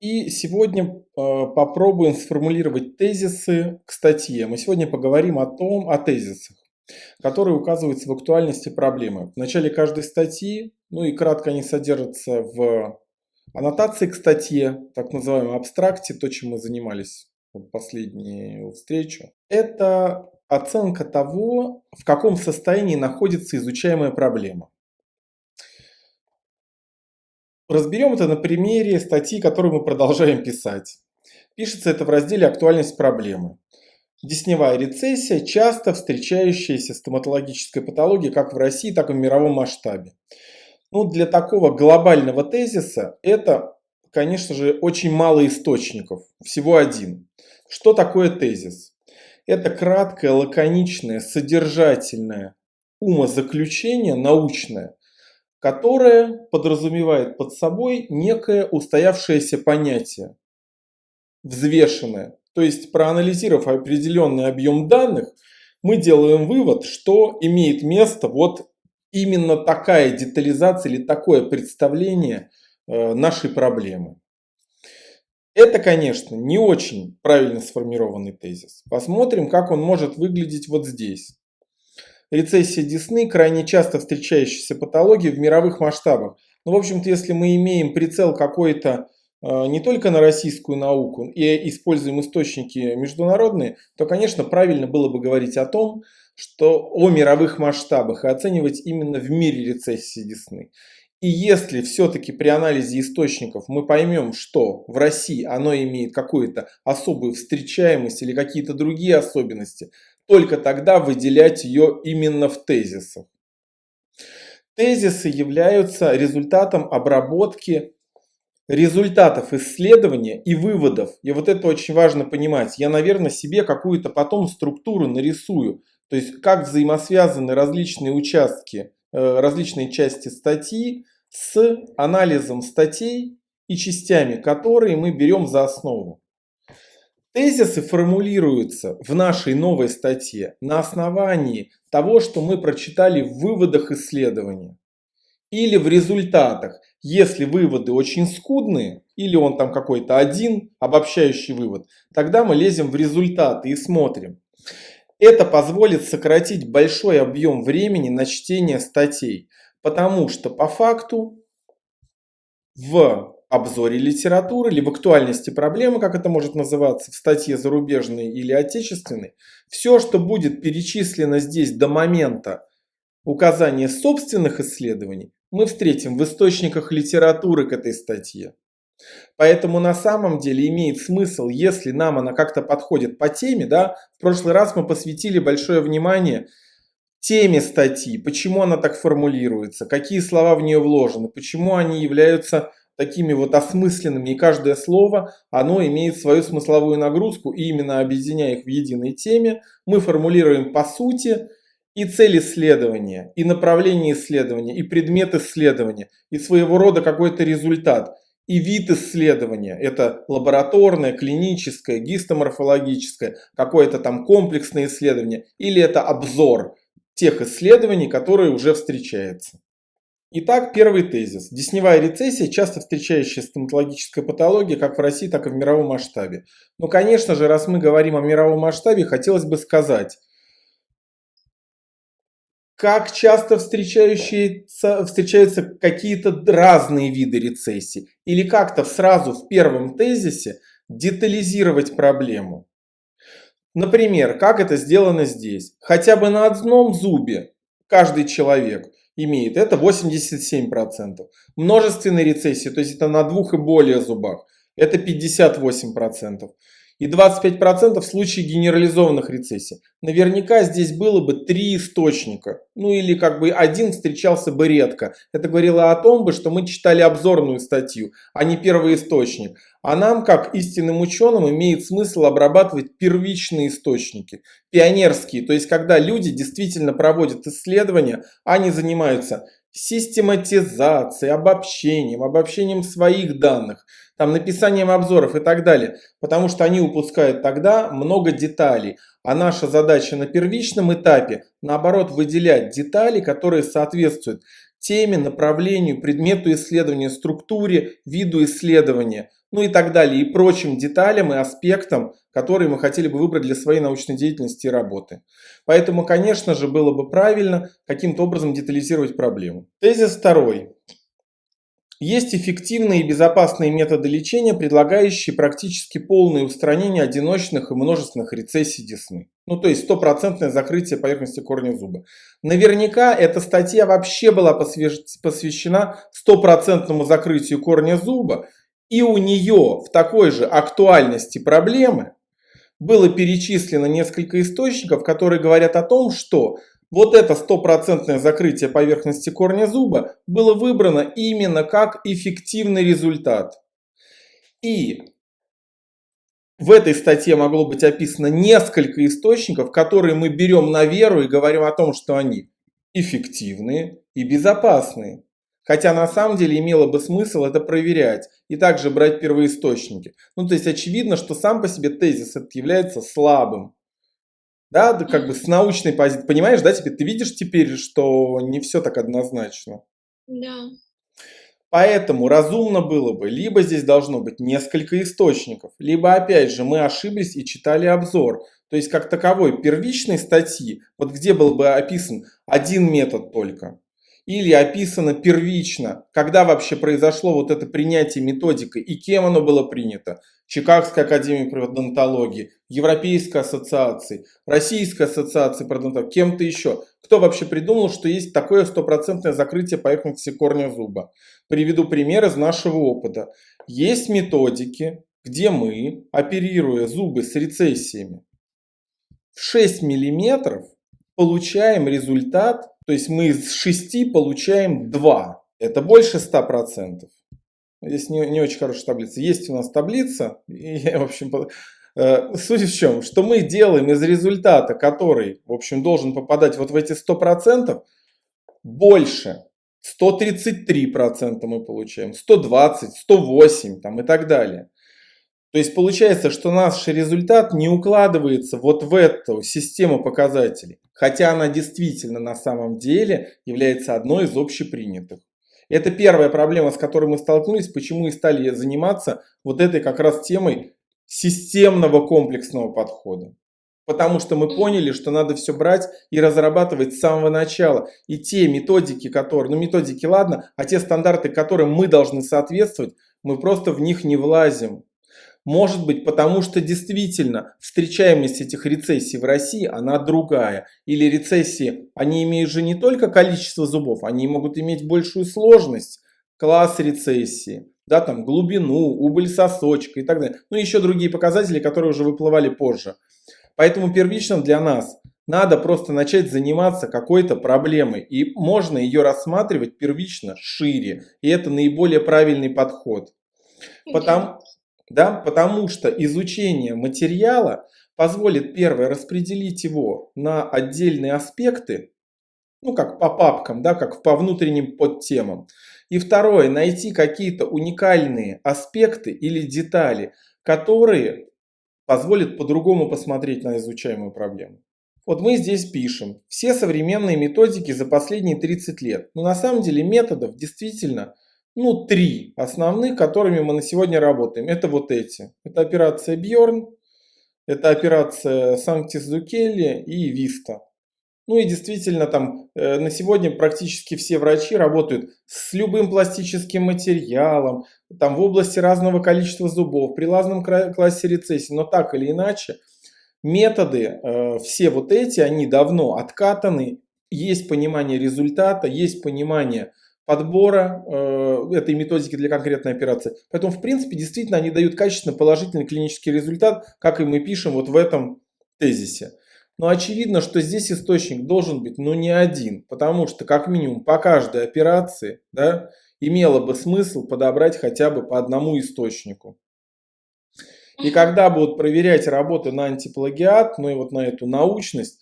И сегодня э, попробуем сформулировать тезисы к статье. Мы сегодня поговорим о том, о тезисах, которые указываются в актуальности проблемы. В начале каждой статьи, ну и кратко они содержатся в аннотации к статье, так называемом абстракте, то, чем мы занимались в последнюю встречу. Это оценка того, в каком состоянии находится изучаемая проблема. Разберем это на примере статьи, которую мы продолжаем писать. Пишется это в разделе «Актуальность проблемы». Десневая рецессия – часто встречающаяся стоматологическая патология как в России, так и в мировом масштабе. Ну, для такого глобального тезиса это, конечно же, очень мало источников, всего один. Что такое тезис? Это краткое, лаконичное, содержательное умозаключение научное, которое подразумевает под собой некое устоявшееся понятие, взвешенное. То есть, проанализировав определенный объем данных, мы делаем вывод, что имеет место вот именно такая детализация или такое представление э, нашей проблемы. Это, конечно, не очень правильно сформированный тезис. Посмотрим, как он может выглядеть вот здесь. Рецессия десны – крайне часто встречающаяся патология в мировых масштабах. Ну, в общем-то, если мы имеем прицел какой-то э, не только на российскую науку и используем источники международные, то, конечно, правильно было бы говорить о том, что о мировых масштабах и оценивать именно в мире рецессии десны. И если все-таки при анализе источников мы поймем, что в России оно имеет какую-то особую встречаемость или какие-то другие особенности, только тогда выделять ее именно в тезисах. Тезисы являются результатом обработки результатов исследования и выводов. И вот это очень важно понимать. Я, наверное, себе какую-то потом структуру нарисую. То есть, как взаимосвязаны различные участки, э, различные части статьи с анализом статей и частями, которые мы берем за основу. Тезисы формулируются в нашей новой статье на основании того, что мы прочитали в выводах исследования. Или в результатах, если выводы очень скудные, или он там какой-то один обобщающий вывод, тогда мы лезем в результаты и смотрим. Это позволит сократить большой объем времени на чтение статей, потому что по факту в обзоре литературы или в актуальности проблемы, как это может называться, в статье зарубежной или отечественной, все, что будет перечислено здесь до момента указания собственных исследований, мы встретим в источниках литературы к этой статье. Поэтому на самом деле имеет смысл, если нам она как-то подходит по теме, да, в прошлый раз мы посвятили большое внимание теме статьи, почему она так формулируется, какие слова в нее вложены, почему они являются такими вот осмысленными, и каждое слово, оно имеет свою смысловую нагрузку, и именно объединяя их в единой теме, мы формулируем по сути и цель исследования, и направление исследования, и предмет исследования, и своего рода какой-то результат, и вид исследования. Это лабораторное, клиническое, гистоморфологическое, какое-то там комплексное исследование, или это обзор тех исследований, которые уже встречаются. Итак, первый тезис. Десневая рецессия – часто встречающаяся стоматологическая патология как в России, так и в мировом масштабе. Но, конечно же, раз мы говорим о мировом масштабе, хотелось бы сказать, как часто встречающиеся, встречаются какие-то разные виды рецессий. Или как-то сразу в первом тезисе детализировать проблему. Например, как это сделано здесь. Хотя бы на одном зубе каждый человек имеет, это 87%. Множественные рецессии, то есть это на двух и более зубах, это 58% и 25% в случае генерализованных рецессий. Наверняка здесь было бы три источника, ну или как бы один встречался бы редко. Это говорило о том, бы, что мы читали обзорную статью, а не первый источник. А нам, как истинным ученым, имеет смысл обрабатывать первичные источники, пионерские, то есть когда люди действительно проводят исследования, они занимаются систематизацией, обобщением, обобщением своих данных, там, написанием обзоров и так далее, потому что они упускают тогда много деталей. А наша задача на первичном этапе, наоборот, выделять детали, которые соответствуют теме, направлению, предмету исследования, структуре, виду исследования. Ну и так далее, и прочим деталям и аспектам, которые мы хотели бы выбрать для своей научной деятельности и работы. Поэтому, конечно же, было бы правильно каким-то образом детализировать проблему. Тезис второй. Есть эффективные и безопасные методы лечения, предлагающие практически полное устранение одиночных и множественных рецессий десны. Ну, то есть стопроцентное закрытие поверхности корня зуба. Наверняка эта статья вообще была посвящена стопроцентному закрытию корня зуба, и у нее в такой же актуальности проблемы было перечислено несколько источников, которые говорят о том, что вот это стопроцентное закрытие поверхности корня зуба было выбрано именно как эффективный результат. И в этой статье могло быть описано несколько источников, которые мы берем на веру и говорим о том, что они эффективные и безопасные. Хотя на самом деле имело бы смысл это проверять и также брать первоисточники. Ну то есть очевидно, что сам по себе тезис этот является слабым. Да, как бы с научной позиции. Понимаешь, да, тебе ты видишь теперь, что не все так однозначно. Да. Поэтому разумно было бы, либо здесь должно быть несколько источников, либо опять же мы ошиблись и читали обзор. То есть как таковой первичной статьи, вот где был бы описан один метод только, или описано первично, когда вообще произошло вот это принятие методикой и кем оно было принято. Чикагской академии пародонтологии, Европейской ассоциации, Российской ассоциации пародонтологии, кем-то еще. Кто вообще придумал, что есть такое стопроцентное закрытие поверхности корня зуба? Приведу пример из нашего опыта. Есть методики, где мы, оперируя зубы с рецессиями в 6 миллиметров, получаем результат то есть мы из 6 получаем 2. Это больше 100%. Здесь не, не очень хорошая таблица. Есть у нас таблица. И, в общем, э, суть в чем? Что мы делаем из результата, который, в общем, должен попадать вот в эти 100%, больше. 133% мы получаем, 120, 108 там, и так далее. То есть получается, что наш результат не укладывается вот в эту систему показателей, хотя она действительно на самом деле является одной из общепринятых. Это первая проблема, с которой мы столкнулись, почему и стали заниматься вот этой как раз темой системного комплексного подхода. Потому что мы поняли, что надо все брать и разрабатывать с самого начала. И те методики, которые, ну методики ладно, а те стандарты, которым мы должны соответствовать, мы просто в них не влазим. Может быть, потому что действительно встречаемость этих рецессий в России, она другая. Или рецессии, они имеют же не только количество зубов, они могут иметь большую сложность, класс рецессии, да, там, глубину, убыль сосочка и так далее. Ну, еще другие показатели, которые уже выплывали позже. Поэтому первично для нас надо просто начать заниматься какой-то проблемой. И можно ее рассматривать первично шире. И это наиболее правильный подход. Потому, да? Потому что изучение материала позволит, первое, распределить его на отдельные аспекты, ну как по папкам, да, как по внутренним подтемам. И второе, найти какие-то уникальные аспекты или детали, которые позволят по-другому посмотреть на изучаемую проблему. Вот мы здесь пишем все современные методики за последние 30 лет. Но на самом деле методов действительно ну, три основных, которыми мы на сегодня работаем. Это вот эти. Это операция Бьорн, это операция Санктис Зукелли и Виста. Ну и действительно там э, на сегодня практически все врачи работают с любым пластическим материалом, там в области разного количества зубов, при разном классе рецессии, но так или иначе методы э, все вот эти, они давно откатаны, есть понимание результата, есть понимание подбора э, этой методики для конкретной операции. Поэтому, в принципе, действительно они дают качественно положительный клинический результат, как и мы пишем вот в этом тезисе. Но очевидно, что здесь источник должен быть, ну, не один, потому что, как минимум, по каждой операции, да, имело бы смысл подобрать хотя бы по одному источнику. И когда будут проверять работы на антиплагиат, ну и вот на эту научность,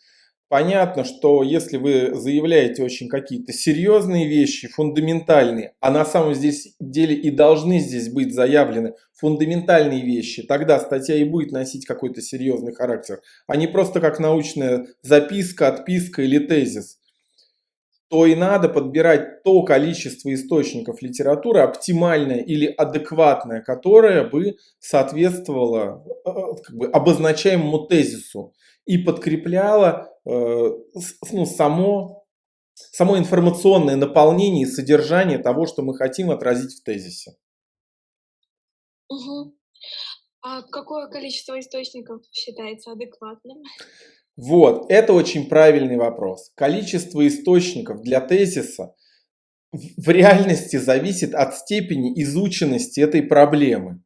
Понятно, что если вы заявляете очень какие-то серьезные вещи, фундаментальные, а на самом здесь деле и должны здесь быть заявлены фундаментальные вещи, тогда статья и будет носить какой-то серьезный характер, а не просто как научная записка, отписка или тезис. То и надо подбирать то количество источников литературы, оптимальное или адекватное, которое бы соответствовало э, как бы, обозначаемому тезису и подкрепляло э, ну, само, само информационное наполнение и содержание того, что мы хотим отразить в тезисе. Угу. А какое количество источников считается адекватным? Вот, это очень правильный вопрос. Количество источников для тезиса в реальности зависит от степени изученности этой проблемы.